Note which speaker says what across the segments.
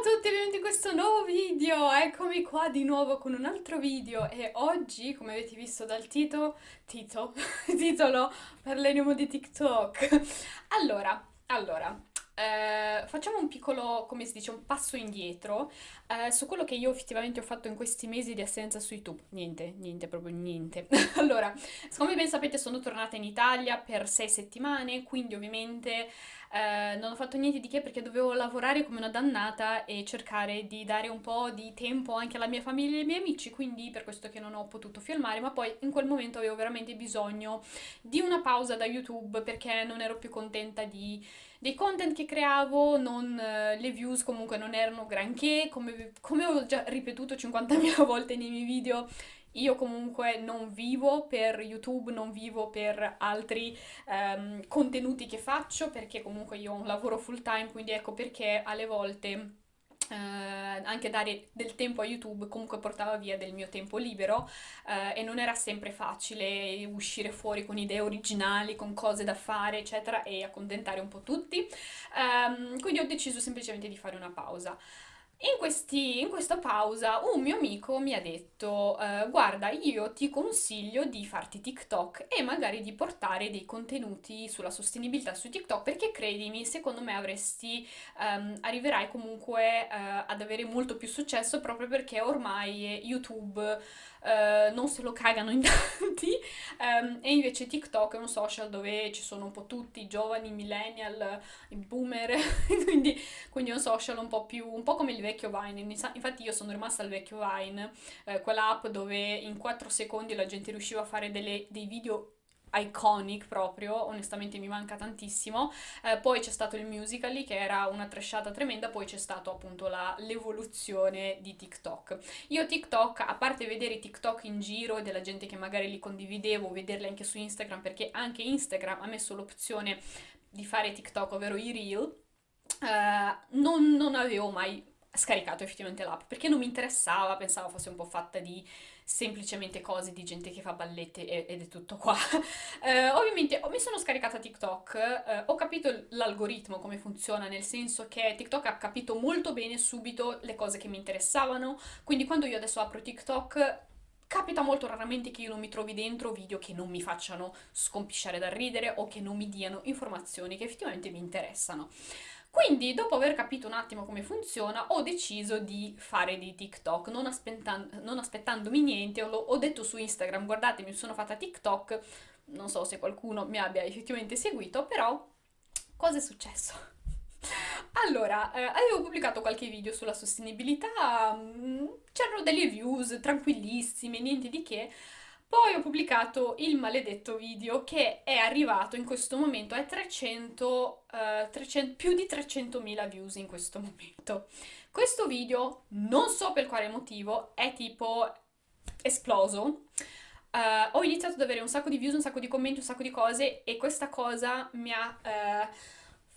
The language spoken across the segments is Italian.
Speaker 1: Ciao a tutti, benvenuti in questo nuovo video! Eccomi qua di nuovo con un altro video e oggi, come avete visto dal titolo, tito, titolo, parleremo di TikTok. Allora, allora, eh, facciamo un piccolo, come si dice, un passo indietro eh, su quello che io effettivamente ho fatto in questi mesi di assenza su YouTube. Niente, niente, proprio niente. allora, come ben sapete sono tornata in Italia per sei settimane, quindi ovviamente eh, non ho fatto niente di che perché dovevo lavorare come una dannata e cercare di dare un po' di tempo anche alla mia famiglia e ai miei amici, quindi per questo che non ho potuto filmare, ma poi in quel momento avevo veramente bisogno di una pausa da YouTube perché non ero più contenta di dei content che creavo, non, uh, le views comunque non erano granché, come, come ho già ripetuto 50.000 volte nei miei video, io comunque non vivo per YouTube, non vivo per altri um, contenuti che faccio, perché comunque io ho un lavoro full time, quindi ecco perché alle volte eh, anche dare del tempo a YouTube comunque portava via del mio tempo libero eh, e non era sempre facile uscire fuori con idee originali, con cose da fare, eccetera, e accontentare un po' tutti. Um, quindi ho deciso semplicemente di fare una pausa. In, questi, in, questa pausa un mio amico mi ha detto uh, guarda io ti consiglio di farti TikTok e magari di portare dei contenuti sulla sostenibilità su TikTok perché credimi secondo me avresti um, arriverai comunque uh, ad avere molto più successo proprio perché ormai YouTube uh, non se lo cagano in tanti um, e invece TikTok è un social dove ci sono un po' tutti i giovani, i millennial, i boomer quindi, quindi, è un social un po' più un po' come il vecchio Vine, infatti io sono rimasta al vecchio Vine, eh, quell'app dove in 4 secondi la gente riusciva a fare delle, dei video iconic proprio, onestamente mi manca tantissimo. Eh, poi c'è stato il Musical.ly che era una trashata tremenda, poi c'è stato appunto l'evoluzione di TikTok. Io TikTok, a parte vedere i TikTok in giro della gente che magari li condividevo, vederli anche su Instagram, perché anche Instagram ha messo l'opzione di fare TikTok, ovvero i reel, eh, non, non avevo mai scaricato effettivamente l'app perché non mi interessava, pensavo fosse un po' fatta di semplicemente cose di gente che fa ballette ed è tutto qua. eh, ovviamente mi sono scaricata TikTok, eh, ho capito l'algoritmo come funziona, nel senso che TikTok ha capito molto bene subito le cose che mi interessavano, quindi quando io adesso apro TikTok Capita molto raramente che io non mi trovi dentro video che non mi facciano scompisciare dal ridere o che non mi diano informazioni che effettivamente mi interessano. Quindi, dopo aver capito un attimo come funziona, ho deciso di fare dei TikTok, non, non aspettandomi niente, ho, ho detto su Instagram, guardate, mi sono fatta TikTok, non so se qualcuno mi abbia effettivamente seguito, però cosa è successo? Allora, eh, avevo pubblicato qualche video sulla sostenibilità, mm, c'erano delle views tranquillissime, niente di che, poi ho pubblicato il maledetto video che è arrivato in questo momento a 300, uh, 300, più di 300.000 views in questo momento. Questo video, non so per quale motivo, è tipo esploso. Uh, ho iniziato ad avere un sacco di views, un sacco di commenti, un sacco di cose e questa cosa mi ha uh,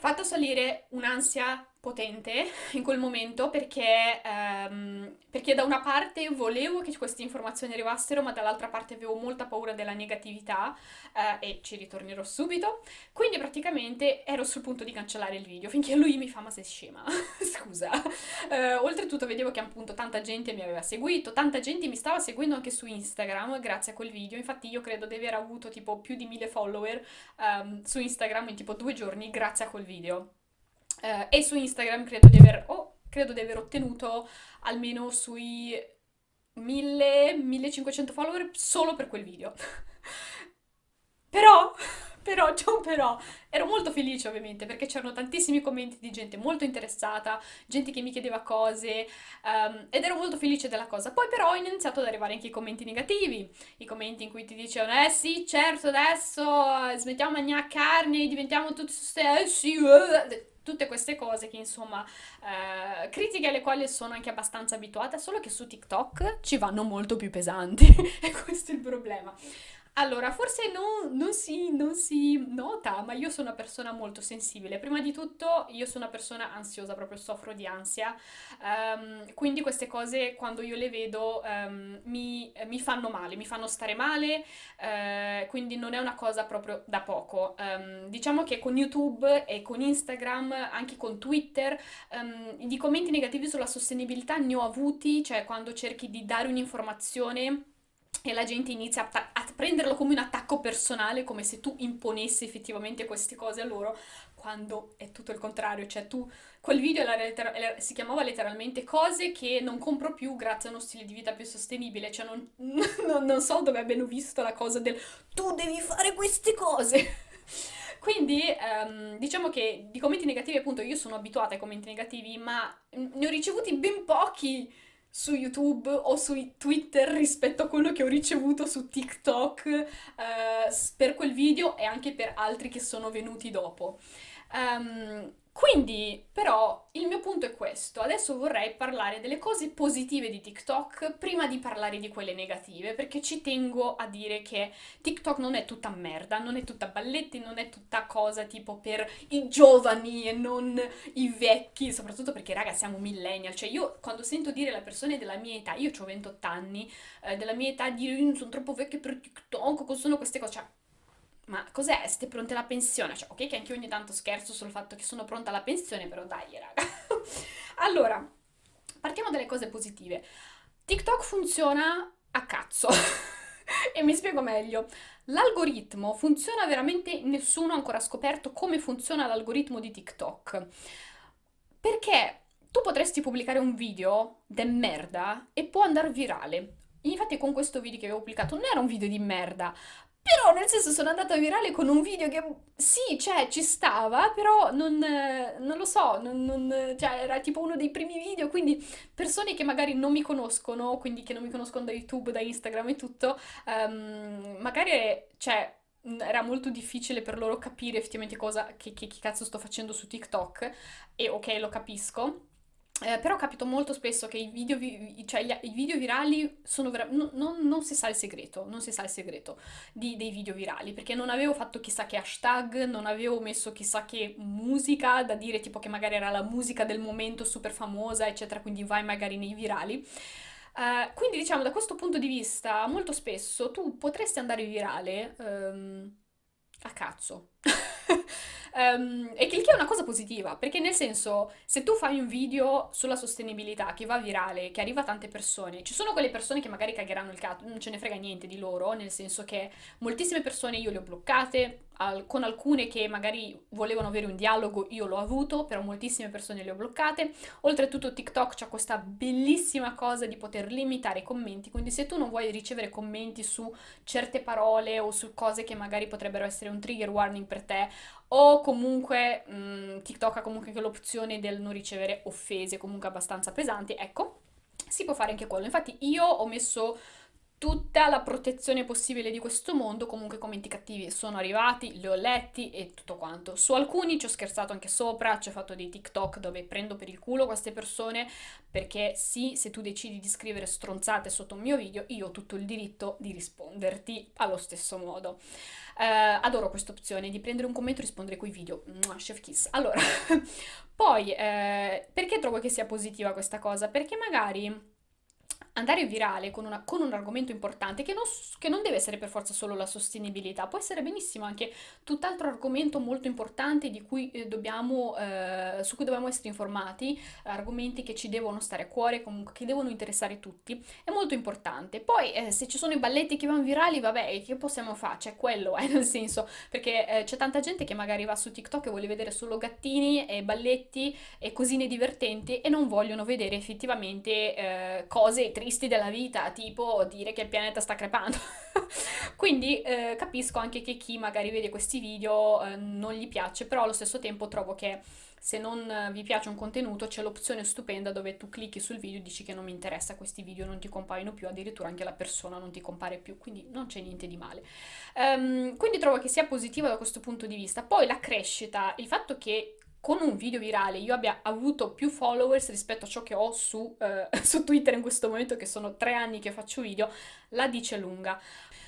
Speaker 1: fatto salire un'ansia potente in quel momento perché, um, perché da una parte volevo che queste informazioni arrivassero ma dall'altra parte avevo molta paura della negatività uh, e ci ritornerò subito. Quindi praticamente ero sul punto di cancellare il video finché lui mi fa ma sei scema? Scusa. Uh, oltretutto vedevo che appunto tanta gente mi aveva seguito tanta gente mi stava seguendo anche su Instagram grazie a quel video. Infatti io credo di aver avuto tipo più di mille follower um, su Instagram in tipo due giorni grazie a quel video eh, e su Instagram credo di aver, oh, credo di aver ottenuto almeno sui 1000-1500 follower solo per quel video. però, però, c'è un però, ero molto felice ovviamente perché c'erano tantissimi commenti di gente molto interessata, gente che mi chiedeva cose um, ed ero molto felice della cosa. Poi però ho iniziato ad arrivare anche i commenti negativi, i commenti in cui ti dicevano eh sì certo adesso smettiamo di mangiare carne, diventiamo tutti eh sì, uh, tutte queste cose che insomma eh, critiche alle quali sono anche abbastanza abituata solo che su TikTok ci vanno molto più pesanti. E questo è il problema Allora, forse non, non si, non si nota, ma io sono una persona molto sensibile. Prima di tutto, io sono una persona ansiosa, proprio soffro di ansia. Ehm, quindi queste cose, quando io le vedo, ehm, mi, mi fanno male, mi fanno stare male, eh, quindi non è una cosa proprio da poco. Ehm, diciamo che con YouTube e con Instagram, anche con Twitter, di commenti negativi sulla sostenibilità ne ho avuti, cioè quando cerchi di dare un'informazione e la gente inizia a, a, prenderlo come un attacco personale, come se tu imponessi effettivamente queste cose a loro, quando è tutto il contrario, cioè tu, quel video era, si chiamava letteralmente cose che non compro più grazie a uno stile di vita più sostenibile, cioè non, non, non so dove abbiano visto la cosa del tu devi fare queste cose. Quindi ehm, diciamo che di commenti negativi appunto io sono abituata ai commenti negativi, ma ne ho ricevuti ben pochi su YouTube o su Twitter rispetto a quello che ho ricevuto su TikTok eh, per quel video e anche per altri che sono venuti dopo. Um, quindi, però, il mio punto è questo. Adesso vorrei parlare delle cose positive di TikTok prima di parlare di quelle negative, perché ci tengo a dire che TikTok non è tutta merda, non è tutta balletti, non è tutta cosa tipo per i giovani e non i vecchi, soprattutto perché, raga, siamo millennial. Cioè, io quando sento dire alle persone della mia età, io ho 28 anni, eh, della mia età, dire sono troppo vecchia per TikTok, sono queste cose? Cioè, ma cos'è? Siete pronte alla pensione? Cioè, ok che anche io ogni tanto scherzo sul fatto che sono pronta alla pensione, però dai, raga. allora, partiamo dalle cose positive. TikTok funziona a cazzo. e mi spiego meglio. L'algoritmo funziona veramente, nessuno ha ancora scoperto come funziona l'algoritmo di TikTok. Perché tu potresti pubblicare un video de merda e può andare virale. Infatti con questo video che avevo pubblicato non era un video di merda, però nel senso sono andata virale con un video che sì, cioè ci stava, però non, non lo so, non, non- cioè era tipo uno dei primi video, quindi persone che magari non mi conoscono, quindi che non mi conoscono da YouTube, da Instagram e tutto, ehm, magari, cioè, era molto difficile per loro capire effettivamente cosa, che, che, che cazzo sto facendo su TikTok, e ok, lo capisco. Eh, però capito molto spesso che i video, vi- cioè gli- i video virali sono veramente... non, non si sa il segreto, non si sa il segreto di- dei video virali, perché non avevo fatto chissà che hashtag, non avevo messo chissà che musica, da dire tipo che magari era la musica del momento super famosa, eccetera, quindi vai magari nei virali. Eh, quindi diciamo da questo punto di vista, molto spesso tu potresti andare virale ehm, a cazzo. Um, e che il che è una cosa positiva, perché nel senso, se tu fai un video sulla sostenibilità che va virale, che arriva a tante persone, ci sono quelle persone che magari cagheranno il cazzo, non ce ne frega niente di loro, nel senso che moltissime persone io le ho bloccate, al- con alcune che magari volevano avere un dialogo io l'ho avuto, però moltissime persone le ho bloccate. Oltretutto TikTok c'ha questa bellissima cosa di poter limitare i commenti, quindi se tu non vuoi ricevere commenti su certe parole o su cose che magari potrebbero essere un trigger warning per te, o comunque mh, mm, TikTok ha comunque l'opzione del non ricevere offese comunque abbastanza pesanti, ecco, si può fare anche quello. Infatti io ho messo tutta la protezione possibile di questo mondo, comunque commenti cattivi sono arrivati, li ho letti e tutto quanto. Su alcuni ci ho scherzato anche sopra, ci ho fatto dei TikTok dove prendo per il culo queste persone, perché sì, se tu decidi di scrivere stronzate sotto un mio video, io ho tutto il diritto di risponderti allo stesso modo. Uh, adoro questa opzione di prendere un commento e rispondere coi video. Mwah, chef kiss. Allora, poi, eh, perché trovo che sia positiva questa cosa? Perché magari andare virale con, una, con un argomento importante che non, che non, deve essere per forza solo la sostenibilità, può essere benissimo anche tutt'altro argomento molto importante di cui, eh, dobbiamo, eh, su cui dobbiamo essere informati, argomenti che ci devono stare a cuore, comunque che devono interessare tutti, è molto importante. Poi eh, se ci sono i balletti che vanno virali, vabbè, che possiamo fare? C'è quello, eh, nel senso, perché eh, c'è tanta gente che magari va su TikTok e vuole vedere solo gattini e balletti e cosine divertenti e non vogliono vedere effettivamente eh, cose tristi della vita, tipo dire che il pianeta sta crepando. Quindi eh, capisco anche che chi magari vede questi video eh, non gli piace, però allo stesso tempo trovo che se non vi piace un contenuto c'è l'opzione stupenda dove tu clicchi sul video e dici che non mi interessa, questi video non ti compaiono più, addirittura anche la persona non ti compare più, quindi non c'è niente di male. Um, quindi trovo che sia positivo da questo punto di vista. Poi la crescita, il fatto che con un video virale io abbia avuto più followers rispetto a ciò che ho su, uh, su Twitter in questo momento, che sono tre anni che faccio video, la dice lunga.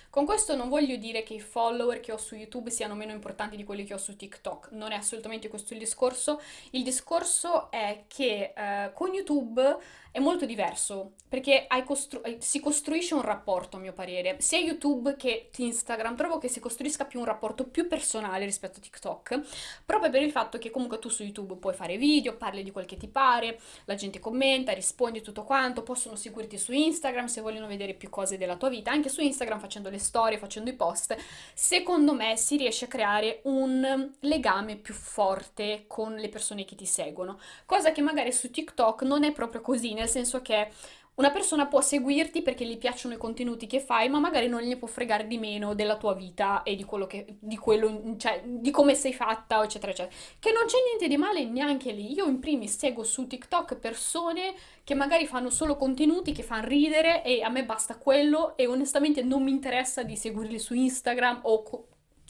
Speaker 1: Con questo non voglio dire che i follower che ho su YouTube siano meno importanti di quelli che ho su TikTok, non è assolutamente questo il discorso. Il discorso è che eh, con YouTube è molto diverso perché costru si costruisce un rapporto, a mio parere, sia YouTube che Instagram. Trovo che si costruisca più un rapporto più personale rispetto a TikTok, proprio per il fatto che comunque tu su YouTube puoi fare video, parli di quel che ti pare, la gente commenta, rispondi tutto quanto, possono seguirti su Instagram se vogliono vedere più cose della tua vita, anche su Instagram facendo le storie, facendo i post. Secondo me si riesce a creare un legame più forte con le persone che ti seguono, cosa che magari su TikTok non è proprio così nel senso che una persona può seguirti perché gli piacciono i contenuti che fai, ma magari non gli può fregare di meno della tua vita e di quello che, di quello, cioè, di come sei fatta, eccetera, eccetera. Che non c'è niente di male neanche lì. Io in primis seguo su TikTok persone che magari fanno solo contenuti che fanno ridere e a me basta quello e onestamente non mi interessa di seguirli su Instagram o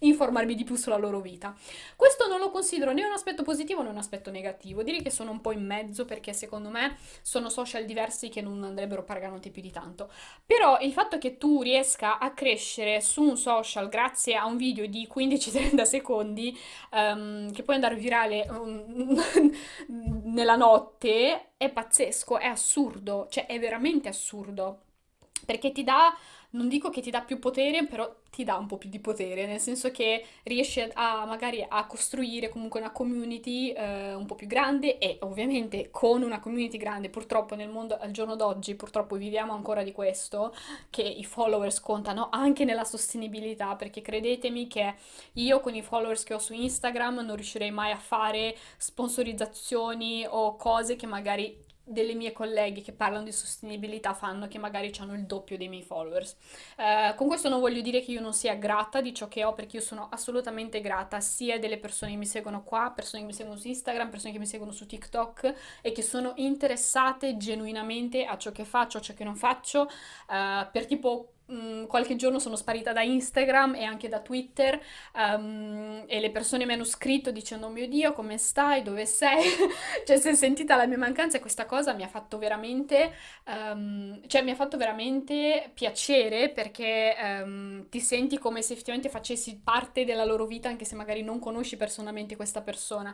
Speaker 1: informarmi di più sulla loro vita. Questo non lo considero né un aspetto positivo né un aspetto negativo, direi che sono un po' in mezzo perché secondo me sono social diversi che non andrebbero paragonati più di tanto. Però il fatto che tu riesca a crescere su un social grazie a un video di 15-30 secondi um, che puoi andare virale um, nella notte è pazzesco, è assurdo, cioè è veramente assurdo perché ti dà non dico che ti dà più potere, però ti dà un po' più di potere, nel senso che riesci a magari a costruire comunque una community eh, un po' più grande e ovviamente con una community grande, purtroppo nel mondo al giorno d'oggi, purtroppo viviamo ancora di questo, che i followers contano anche nella sostenibilità, perché credetemi che io con i followers che ho su Instagram non riuscirei mai a fare sponsorizzazioni o cose che magari delle mie colleghe che parlano di sostenibilità fanno che magari hanno il doppio dei miei followers. Eh, con questo non voglio dire che io non sia grata di ciò che ho perché io sono assolutamente grata sia delle persone che mi seguono qua, persone che mi seguono su Instagram, persone che mi seguono su TikTok e che sono interessate genuinamente a ciò che faccio, a ciò che non faccio, eh, per tipo Mm, qualche giorno sono sparita da Instagram e anche da Twitter um, e le persone mi hanno scritto dicendo oh mio Dio come stai, dove sei? cioè si è sentita la mia mancanza e questa cosa mi ha fatto veramente, um, cioè mi ha fatto veramente piacere perché um, ti senti come se effettivamente facessi parte della loro vita anche se magari non conosci personalmente questa persona.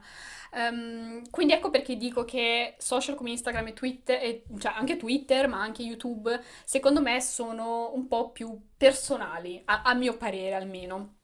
Speaker 1: quindi ecco perché dico che social come Instagram e Twitter, e, cioè anche Twitter ma anche YouTube, secondo me sono un po' po' più personali, a, a mio parere almeno.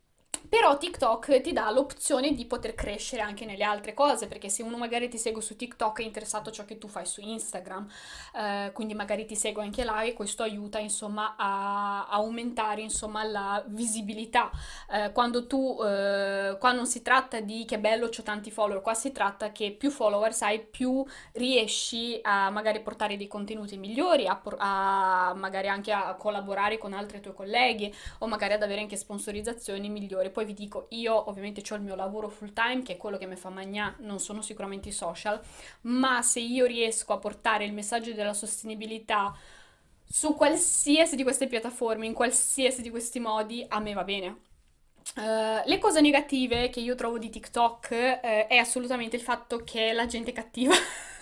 Speaker 1: Però TikTok ti dà l'opzione di poter crescere anche nelle altre cose, perché se uno magari ti segue su TikTok è interessato a ciò che tu fai su Instagram, eh, quindi magari ti segue anche là e questo aiuta insomma a, aumentare insomma la visibilità. Eh, quando tu, eh, qua non si tratta di che bello ho tanti follower, qua si tratta che più follower hai più riesci a magari portare dei contenuti migliori, a, a magari anche a collaborare con altri tuoi colleghi o magari ad avere anche sponsorizzazioni migliori poi vi dico, io ovviamente ho il mio lavoro full time, che è quello che mi fa mangiare, non sono sicuramente i social, ma se io riesco a portare il messaggio della sostenibilità su qualsiasi di queste piattaforme, in qualsiasi di questi modi, a me va bene. Uh, le cose negative che io trovo di TikTok uh, è assolutamente il fatto che la gente è cattiva.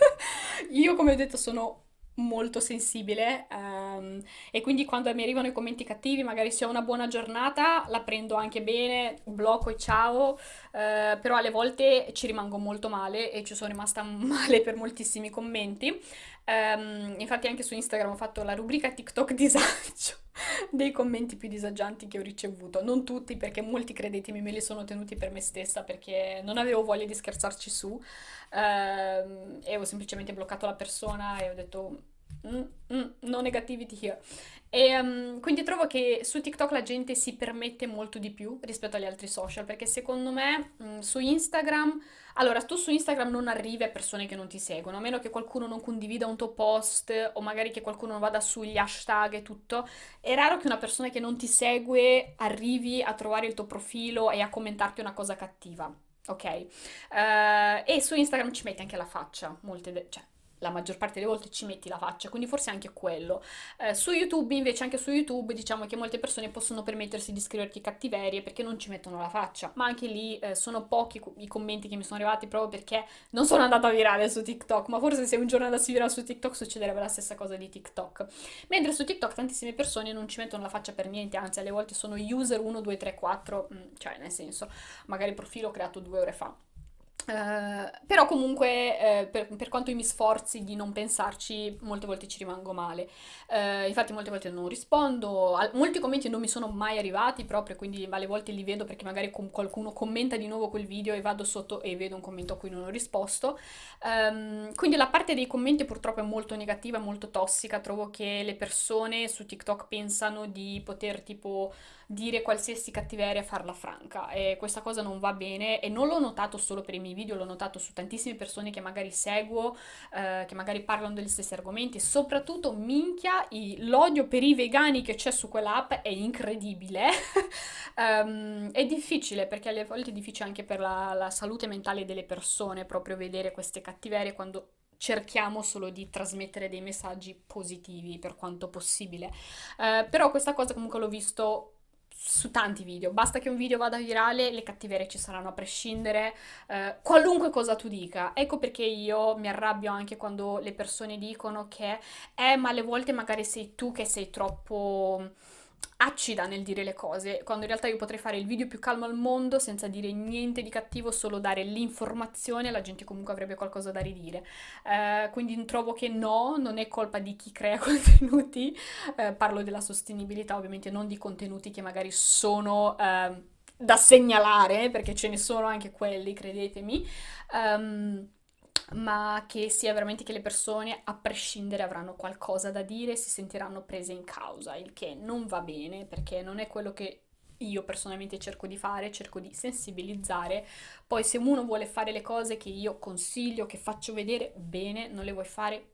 Speaker 1: io, come ho detto, sono molto sensibile um, e quindi quando mi arrivano i commenti cattivi magari se ho una buona giornata la prendo anche bene, blocco e ciao uh, però alle volte ci rimango molto male e ci sono rimasta male per moltissimi commenti um, infatti anche su Instagram ho fatto la rubrica TikTok disagio dei commenti più disagianti che ho ricevuto. Non tutti perché molti credetemi me li sono tenuti per me stessa perché non avevo voglia di scherzarci su. Uh, e ho semplicemente bloccato la persona e ho detto mm, mm, no negativity here. E um, quindi trovo che su TikTok la gente si permette molto di più rispetto agli altri social, perché secondo me um, su Instagram, allora tu su Instagram non arrivi a persone che non ti seguono, a meno che qualcuno non condivida un tuo post o magari che qualcuno non vada sugli hashtag e tutto, è raro che una persona che non ti segue arrivi a trovare il tuo profilo e a commentarti una cosa cattiva ok? Uh, e su Instagram ci metti anche la faccia, molte, cioè la maggior parte delle volte ci metti la faccia, quindi forse anche quello. Eh, su YouTube invece, anche su YouTube, diciamo che molte persone possono permettersi di scriverti cattiverie perché non ci mettono la faccia, ma anche lì eh, sono pochi i commenti che mi sono arrivati proprio perché non sono andata virale su TikTok, ma forse se un giorno andassi virale su TikTok succederebbe la stessa cosa di TikTok. Mentre su TikTok tantissime persone non ci mettono la faccia per niente, anzi alle volte sono user 1, 2, 3, 4, cioè nel senso, magari il profilo creato due ore fa. Uh, però comunque uh, per, per, quanto io mi sforzi di non pensarci molte volte ci rimango male. Uh, infatti molte volte non rispondo Al, molti commenti non mi sono mai arrivati proprio quindi alle volte li vedo perché magari com- qualcuno commenta di nuovo quel video e vado sotto e vedo un commento a cui non ho risposto. Um, quindi la parte dei commenti purtroppo è molto negativa molto tossica. Trovo che le persone su TikTok pensano di poter tipo dire qualsiasi cattiveria e farla franca e questa cosa non va bene e non l'ho notato solo per i miei video, l'ho notato su tantissime persone che magari seguo, eh, che magari parlano degli stessi argomenti, soprattutto minchia l'odio per i vegani che c'è su quell'app è incredibile, um, è difficile perché alle volte è difficile anche per la, la salute mentale delle persone proprio vedere queste cattiverie quando cerchiamo solo di trasmettere dei messaggi positivi per quanto possibile. Uh, però questa cosa comunque l'ho visto su tanti video, basta che un video vada virale, le cattiverie ci saranno a prescindere, eh, qualunque cosa tu dica. Ecco perché io mi arrabbio anche quando le persone dicono che, eh, ma alle volte magari sei tu che sei troppo acida nel dire le cose, quando in realtà io potrei fare il video più calmo al mondo senza dire niente di cattivo, solo dare l'informazione, la gente comunque avrebbe qualcosa da ridire. Uh, quindi trovo che no, non è colpa di chi crea contenuti, uh, parlo della sostenibilità ovviamente, non di contenuti che magari sono... Uh, da segnalare, perché ce ne sono anche quelli, credetemi. Um, ma che sia veramente che le persone, a prescindere, avranno qualcosa da dire, si sentiranno prese in causa, il che non va bene perché non è quello che io personalmente cerco di fare, cerco di sensibilizzare, poi se uno vuole fare le cose che io consiglio, che faccio vedere, bene, non le vuoi fare,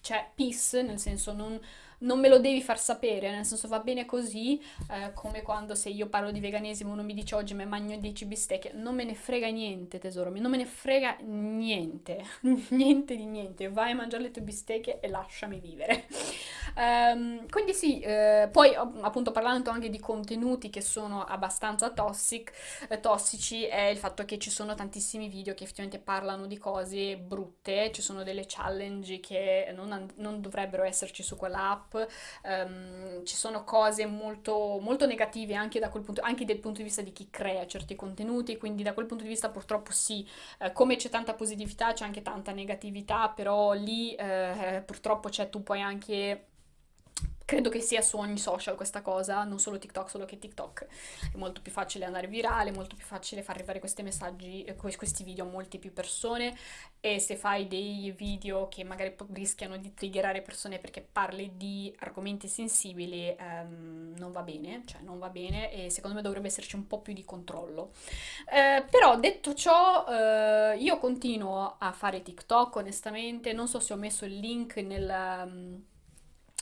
Speaker 1: cioè peace, nel senso non non me lo devi far sapere, nel senso va bene così, eh, come quando se io parlo di veganesimo uno mi dice oggi mi mangio 10 bistecche, non me ne frega niente tesoro, non me ne frega niente, niente di niente, vai a mangiare le tue bistecche e lasciami vivere. Um, quindi sì, eh, poi appunto parlando anche di contenuti che sono abbastanza toxic, eh, tossici è il fatto che ci sono tantissimi video che effettivamente parlano di cose brutte, ci sono delle challenge che non, non dovrebbero esserci su quell'app, um, ci sono cose molto, molto negative anche, punto, anche dal punto di vista di chi crea certi contenuti, quindi da quel punto di vista purtroppo sì, eh, come c'è tanta positività c'è anche tanta negatività, però lì eh, purtroppo c'è tu puoi anche Credo che sia su ogni social questa cosa, non solo TikTok, solo che TikTok è molto più facile andare virale, molto più facile far arrivare questi messaggi, eh, questi video a molte più persone e se fai dei video che magari rischiano di triggerare persone perché parli di argomenti sensibili um, non va bene, cioè non va bene e secondo me dovrebbe esserci un po' più di controllo. Eh, però detto ciò eh, io continuo a fare TikTok onestamente, non so se ho messo il link nel...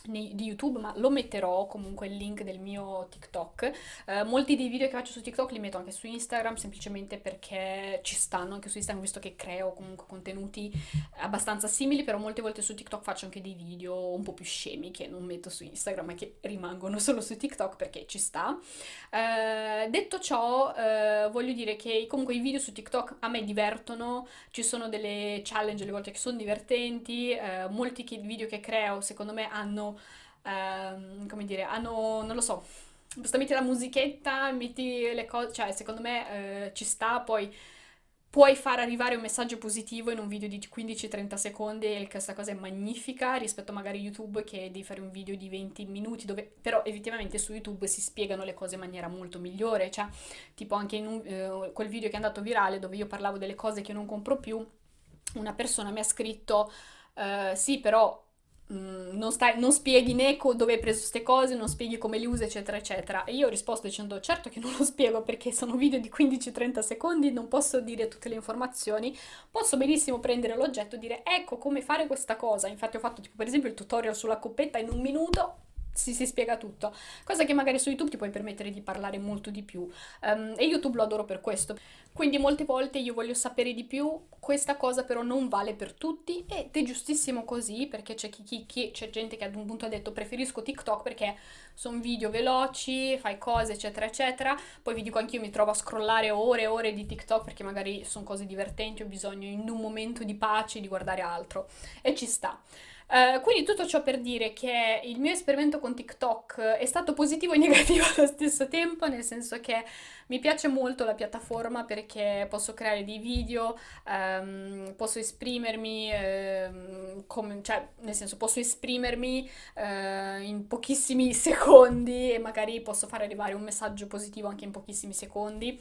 Speaker 1: Di YouTube, ma lo metterò comunque il link del mio TikTok. Uh, molti dei video che faccio su TikTok li metto anche su Instagram, semplicemente perché ci stanno anche su Instagram, visto che creo comunque contenuti abbastanza simili, però molte volte su TikTok faccio anche dei video un po' più scemi che non metto su Instagram, ma che rimangono solo su TikTok perché ci sta. Uh, detto ciò, uh, voglio dire che comunque i video su TikTok a me divertono, ci sono delle challenge alle volte che sono divertenti, molti video che creo secondo me hanno ehm, come dire, hanno, non lo so, basta metti la musichetta, metti le cose, cioè secondo me eh, ci sta, poi puoi far arrivare un messaggio positivo in un video di 15-30 secondi e questa cosa è magnifica rispetto magari a YouTube che devi fare un video di 20 minuti dove però effettivamente su YouTube si spiegano le cose in maniera molto migliore, cioè tipo anche in un, eh, quel video che è andato virale dove io parlavo delle cose che non compro più, una persona mi ha scritto Uh, sì, però Mm, non, stai, non, spieghi né dove hai preso queste cose, non spieghi come le usi, eccetera, eccetera. E io ho risposto dicendo, certo che non lo spiego perché sono video di 15-30 secondi, non posso dire tutte le informazioni, posso benissimo prendere l'oggetto e dire, ecco come fare questa cosa. Infatti ho fatto tipo per esempio il tutorial sulla coppetta in un minuto, si, si spiega tutto. Cosa che magari su YouTube ti puoi permettere di parlare molto di più. Um, e YouTube lo adoro per questo. Quindi molte volte io voglio sapere di più, questa cosa però non vale per tutti ed è giustissimo così perché c'è chi, chi, c'è gente che ad un punto ha detto preferisco TikTok perché sono video veloci, fai cose eccetera eccetera, poi vi dico anch'io mi trovo a scrollare ore e ore di TikTok perché magari sono cose divertenti, ho bisogno in un momento di pace di guardare altro e ci sta. Uh, quindi tutto ciò per dire che il mio esperimento con TikTok è stato positivo e negativo allo stesso tempo, nel senso che mi piace molto la piattaforma perché posso creare dei video, um, posso esprimermi, um, come, cioè nel senso posso esprimermi uh, in pochissimi secondi e magari posso fare arrivare un messaggio positivo anche in pochissimi secondi.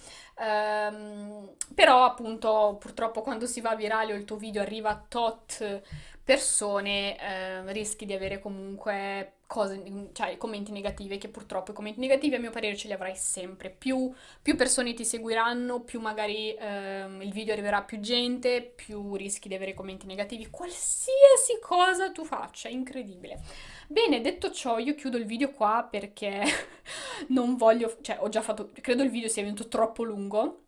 Speaker 1: però appunto purtroppo quando si va virale o il tuo video arriva a tot persone eh, rischi di avere comunque cose, cioè commenti negativi, che purtroppo i commenti negativi a mio parere ce li avrai sempre. Più, più persone ti seguiranno, più magari eh, il video arriverà a più gente, più rischi di avere commenti negativi, qualsiasi cosa tu faccia, incredibile. Bene, detto ciò, io chiudo il video qua perché non voglio, cioè ho già fatto, credo il video sia venuto troppo lungo.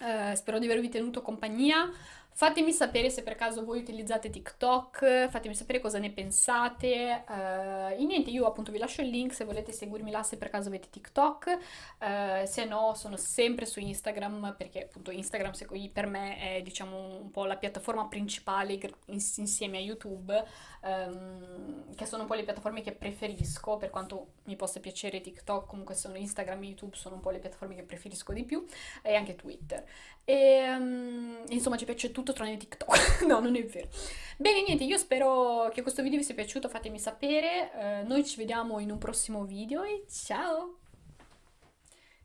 Speaker 1: Uh, spero di avervi tenuto compagnia. Fatemi sapere se per caso voi utilizzate TikTok, fatemi sapere cosa ne pensate. Uh, e niente, io appunto vi lascio il link se volete seguirmi là se per caso avete TikTok. Uh, se no, sono sempre su Instagram perché appunto Instagram per me è diciamo un po' la piattaforma principale insieme a YouTube, um, che sono un po' le piattaforme che preferisco, per quanto mi possa piacere TikTok, comunque sono Instagram e YouTube sono un po' le piattaforme che preferisco di più, e anche Twitter. E um, insomma ci piace tutto tranne TikTok. no, non è vero. Bene, niente, io spero che questo video vi sia piaciuto, fatemi sapere. Uh, noi ci vediamo in un prossimo video e ciao!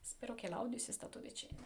Speaker 1: Spero che l'audio sia stato decente.